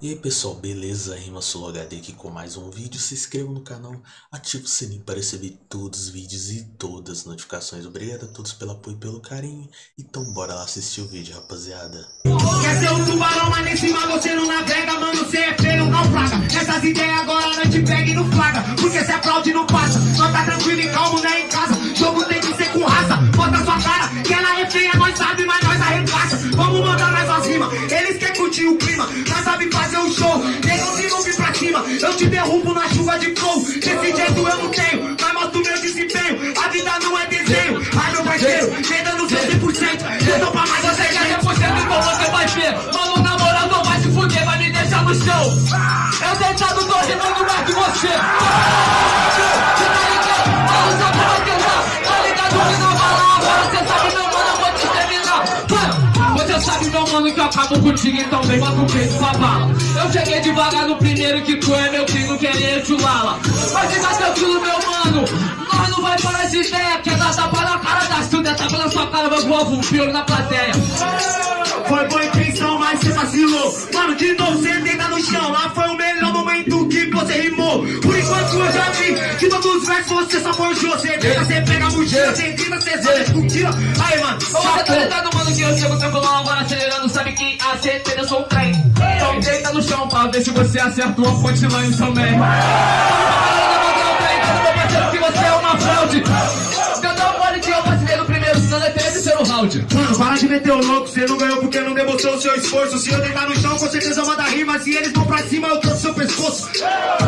E aí pessoal, beleza? Rima HD aqui com mais um vídeo. Se inscreva no canal, ative o sininho para receber todos os vídeos e todas as notificações. Obrigado a todos pelo apoio e pelo carinho. Então bora lá assistir o vídeo, rapaziada. Quer ser um tubarão, mas nem cima você não navega, mano, você é feio, naufraga. Essas ideias agora não te pega e não flaga, porque se aplaude não passa. Nós tá tranquilo e calmo, né, em casa. Eu te derrubo na chuva de flow. Desse jeito eu não tenho, mas mostro meu desempenho. A vida não é desenho, ai meu parceiro, vem dando seu 100%. Eu tô pra mais, você já é 100% então você vai ver Mano, na moral não vai se fuder, vai me deixar no chão Eu deitado tô rimando mais que você mano que eu acabo contigo Então vem bota o peito pra bala Eu cheguei devagar no primeiro que tu é meu filho Querer chulala Mas fica tranquilo meu mano Nós não vai parar de ideia Quer dar tapa na cara da Silvia Tapa na sua cara, vai voar um pior na plateia Foi boa intenção, mas você vacilou. Mano, de novo você deita no chão. Lá foi o melhor momento que você rimou. Por enquanto eu já vi que todos os versos você só forjou. Você deita, você pega a mochila, você grita, você só discutila. Aí, mano, Você tá ligado, mano, que eu chego tranquilão agora no chão pra ver se você acerta uma punchline também que você é uma fraude pode que eu vacilei no primeiro, senão é terceiro round Mano, para de meter o louco, você não ganhou porque não demonstrou o seu esforço. Se eu deitar no chão, com certeza manda rima. Se eles vão pra cima, eu trouxe seu pescoço.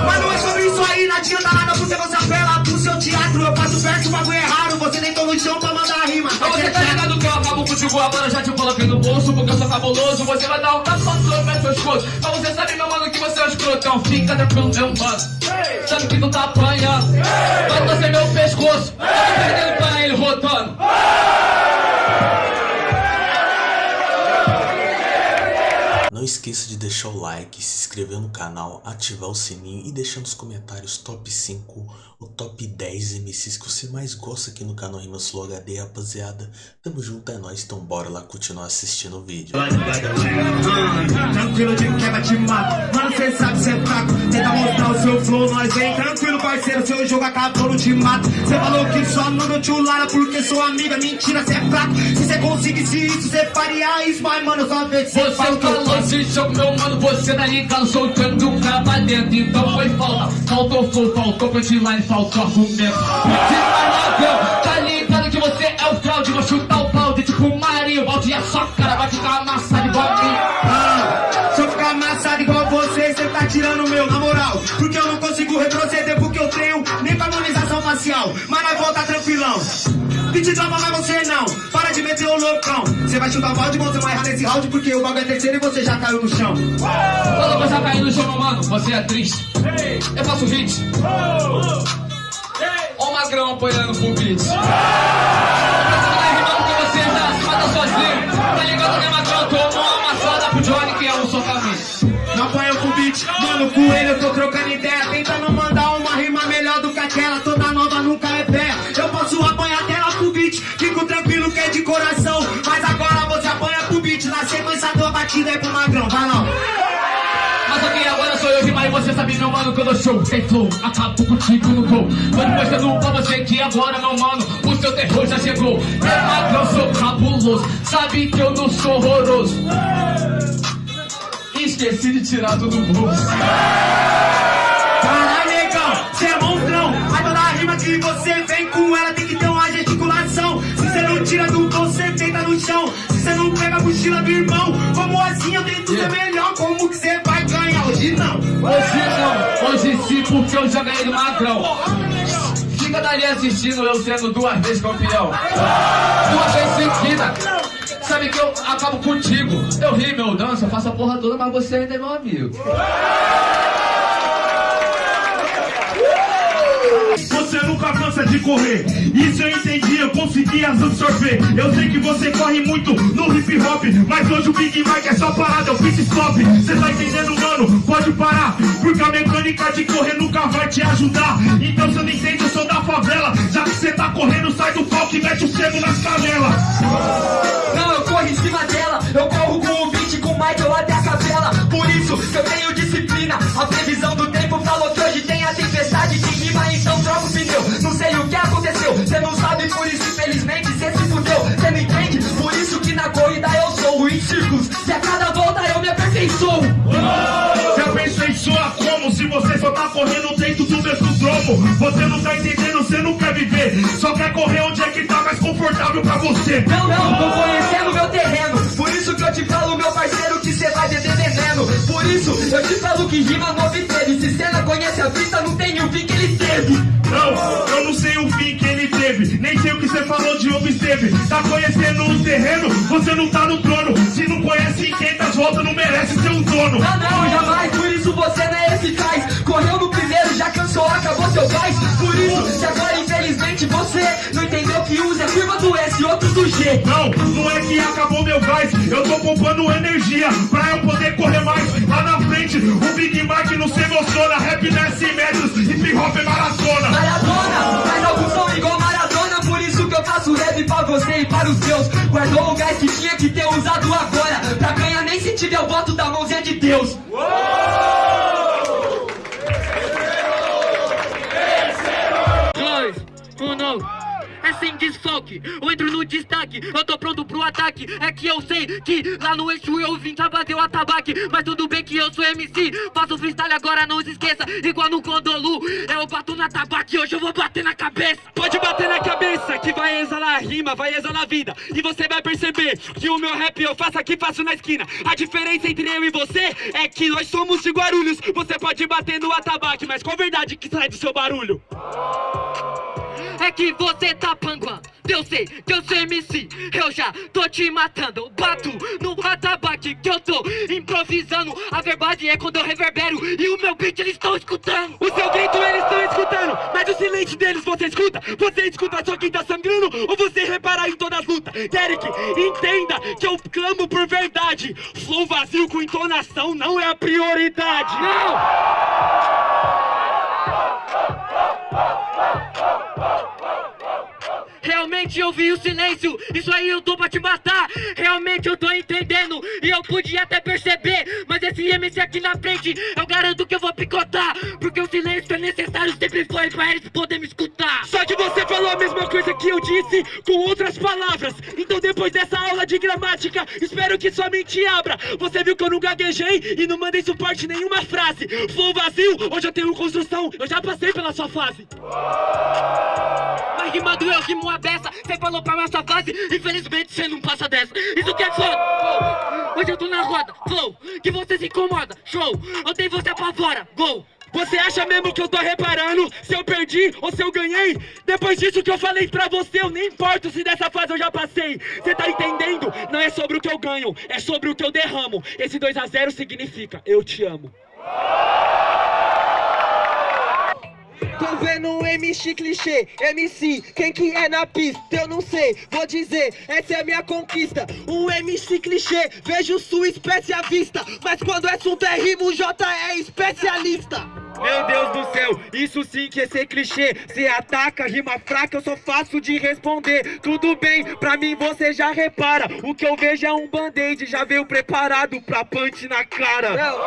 Mas não é sobre isso aí, não adianta nada porque você apela pro seu teatro. Eu faço verso, o bagulho é raro. Você deitou no chão pra mandar rima. Mas você tá ligado que eu acabo contigo agora, já te coloquei no bolso Porque eu sou cabuloso, você vai dar um tapa pescoço Mas você sabe, meu mano, que você é um escrotão Fica tranquilo, meu mano. Sabe que tu tá apanhando. Vai torcer meu pescoço. Tá perdendo pra ele rotando Não esqueça de deixar o like, se inscrever no canal, ativar o sininho e deixar nos comentários top 5 ou top 10 MCs que você mais gosta aqui no canal Rimas Flow HD, rapaziada. Tamo junto, é nóis, então bora lá continuar assistindo o vídeo. Tranquilo de quebra te mato Mano, cê sabe cê é fraco. Tenta mostrar o seu flow, nós vem Tranquilo, parceiro, seu jogo acabou, não te mato. Cê falou que só não deu tchulara Porque sou amiga, mentira, cê é fraco. Se cê conseguisse isso, cê faria isso Mas, mano, só vê que cê Você faz o que eu falou faço de show, meu mano, você tá ligado Soltando o cara pra dentro, então foi falta Faltou flow, faltou punchline, faltou argumento. Punchline ladrão, tá ligado que você é o fraude. Vou chutar o balde, tipo Mario Balde a sua cara vai ficar amassada igual a mim. Ah, Se eu ficar amassado igual você, cê tá tirando o meu, na moral. Porque eu não consigo retroceder porque eu tenho nem pra harmonização facial. Mas nós volta tranquilão. Pedi drama, mas você não. Para de meter o loucão Você vai chutar o balde, você vai errar nesse round Porque o bagulho é terceiro e você já caiu no chão. Quando você cair no chão, meu mano, você é triste. Eu faço hit Ó o magrão apoiando pro beat já Tá pro Johnny que é um socamento Não apanha com beat, mano, com ele eu tô trocando ideia. Tentando mandar show Sem flow, acabo contigo no gol Tô mostrando pra você que agora, meu mano O seu terror já chegou. É magrão, sou cabuloso Sabe que eu não sou horroroso. Esqueci de tirar do bolso. Caralho, negão, cê é monstrão. Mas toda rima que você vem com ela tem que ter uma gesticulação. Se cê não tira do bolso, cê deita no chão. Se cê não pega a mochila do irmão Como assim? Eu tento ser melhor, como que cê vai porque eu ganhei do magrão. Fica dali assistindo eu sendo duas vezes campeão. Duas vezes seguida. Sabe que eu acabo contigo. Eu rio, eu danço, eu faço a porra toda Mas você ainda é meu amigo Você nunca cansa de correr, isso eu entendi, eu consegui as absorver. Eu sei que você corre muito no hip hop, mas hoje o Big Mike é só parada, é o pit stop. Cê tá entendendo, mano? Pode parar, porque a mecânica de correr nunca vai te ajudar. Então, eu não entendo, eu sou da favela. Já que cê tá correndo, sai do palco e mete o sebo nas canelas. Correndo dentro do mesmo dromo Você não tá entendendo, você não quer viver. Só quer correr onde é que tá mais confortável pra você. Não, não, tô conhecendo meu terreno. Por isso que eu te falo, meu parceiro, que cê vai beber veneno. Por isso eu te falo que rima não obteve Se cê não conhece a vista, não tem o fim que ele teve. Não, eu não sei o fim que ele teve. Nem sei o que você falou de obteve. Tá conhecendo o terreno, você não tá no trono. Se não conhece 500 voltas, não merece ser um dono. Não, não, jamais, Por isso, se agora infelizmente você Não entendeu que usa a firma do S e outro do G. Não, não é que acabou meu gás. Eu tô poupando energia pra eu poder correr mais. Lá na frente, o Big Mike não se emociona. Rap não é 100 metros, hip hop é maratona. Maradona, mas alguns são igual Maradona. Por isso que eu faço rap pra você e para os seus. Guardou o gás que tinha que ter usado agora. Pra ganhar nem se tiver o voto da mãozinha de Deus. Dois, não. É sem desfoque, eu entro no destaque. Eu tô pronto pro ataque. É que eu sei que lá no eixo eu vim pra bater o atabaque. Mas tudo bem que eu sou MC Faço freestyle agora, não se esqueça. Igual no Condolu. Eu bato na tabaque, hoje eu vou bater vai exalar rima, vai exalar vida. E você vai perceber que o meu rap eu faço aqui, faço na esquina. A diferença entre eu e você é que nós somos de Guarulhos. Você pode bater no atabaque, mas qual verdade que sai do seu barulho? É que você tá panguando Eu sei que eu sou MC Eu já tô te matando. Bato no atabaque que eu tô improvisando A verdade é quando eu reverbero E o meu beat eles estão escutando O seu grito eles estão escutando, mas o silêncio deles você escuta? Você escuta só quem tá sangrando ou você repara em todas as lutas? Derek, entenda que eu clamo por verdade. Flow vazio com entonação não é a prioridade. Não! Realmente eu vi o silêncio, isso aí eu tô pra te matar. Realmente eu tô entendendo e eu podia até perceber Mas esse MC aqui na frente, eu garanto que eu vou picotar Porque o silêncio é necessário, sempre foi pra eles poderem me escutar. Só que você eu disse com outras palavras. Então depois dessa aula de gramática, espero que sua mente abra. Você viu que eu não gaguejei e não mandei suporte nenhuma frase. Flow vazio, hoje eu tenho construção, eu já passei pela sua fase. Mas rimando eu rimo a beça Cê falou pra nossa fase, infelizmente cê não passa dessa. Isso que é foda. Hoje eu tô na roda, flow Que você se incomoda, show. Eu tenho você pra fora, gol Você acha mesmo que eu tô reparando se eu perdi ou se eu ganhei? Depois disso que eu falei pra você, eu nem importo se dessa fase eu já passei. Você tá entendendo? Não é sobre o que eu ganho, é sobre o que eu derramo. Esse 2 a 0 significa eu te amo. Tô vendo um MC clichê, MC, quem que é na pista? Eu não sei, vou dizer, essa é a minha conquista. Um MC clichê, vejo sua espécie à vista. Mas quando o assunto é rimo, o J é especialista. Meu Deus do céu, isso sim que é ser clichê Cê ataca, rima fraca, eu sou fácil de responder Tudo bem, pra mim você já repara O que eu vejo é um band-aid, já veio preparado pra punch na cara Não,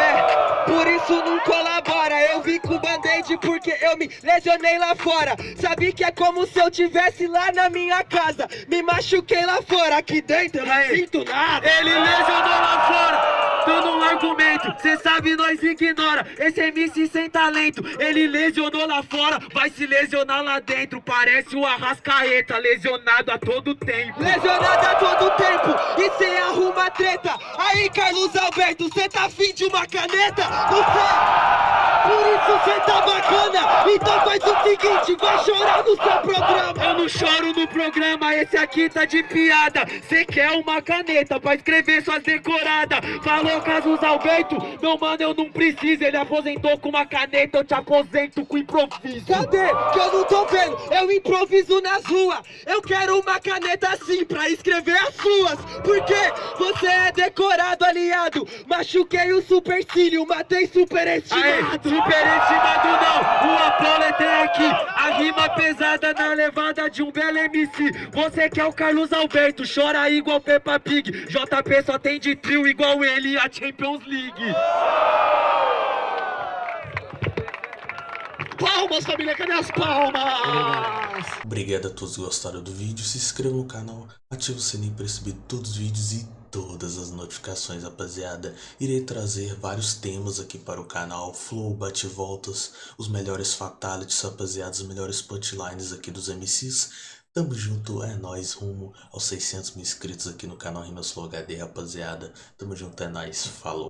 é, por isso não colabora. Eu vim com band-aid porque eu me lesionei lá fora. Sabe que é como se eu tivesse lá na minha casa. Me machuquei lá fora, aqui dentro eu não sinto nada. Ele lesionou lá fora, dando um argumento Cê sabe, nós ignora, esse MC sem talento Ele lesionou lá fora, vai se lesionar lá dentro. Parece o Arrascaeta, lesionado a todo tempo. Lesionado a todo tempo e cê arruma treta. Aí, Carlos Alberto, cê tá afim de uma caneta? Não sei. Por isso cê tá bacana. Então faz o seguinte, vai chorar no seu programa. Eu não choro no programa, esse aqui tá de piada Cê quer uma caneta pra escrever suas decoradas Falou Carlos Alberto, meu mano eu não preciso Ele aposentou com uma caneta, eu te aposento com improviso Cadê? Que eu não tô vendo. Eu improviso nas ruas. Eu quero uma caneta assim pra escrever as suas. Porque você é decorado, aliado. Machuquei o supercílio, matei superestimado. Superestimado não, o Apolo é aqui. A rima pesada na levada de um belo MC Você que é o Carlos Alberto, chora igual Peppa Pig. JP só tem de trio igual ele a Champions League Palmas família, cadê as palmas? Obrigado a todos que gostaram do vídeo, se inscreva no canal, ative o sininho para receber todos os vídeos e todas as notificações, rapaziada. Irei trazer vários temas aqui para o canal, flow, bate-voltas, os melhores fatalities, rapaziada, os melhores punchlines aqui dos MCs. Tamo junto, é nóis, rumo aos 600 mil inscritos aqui no canal Rimas Flow HD, rapaziada. Tamo junto, é nóis, falou.